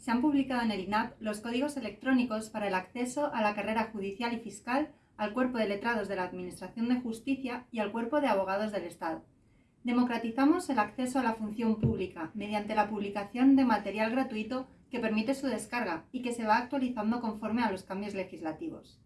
se han publicado en el INAP los códigos electrónicos para el acceso a la carrera judicial y fiscal, al cuerpo de letrados de la Administración de Justicia y al cuerpo de abogados del Estado. Democratizamos el acceso a la función pública mediante la publicación de material gratuito que permite su descarga y que se va actualizando conforme a los cambios legislativos.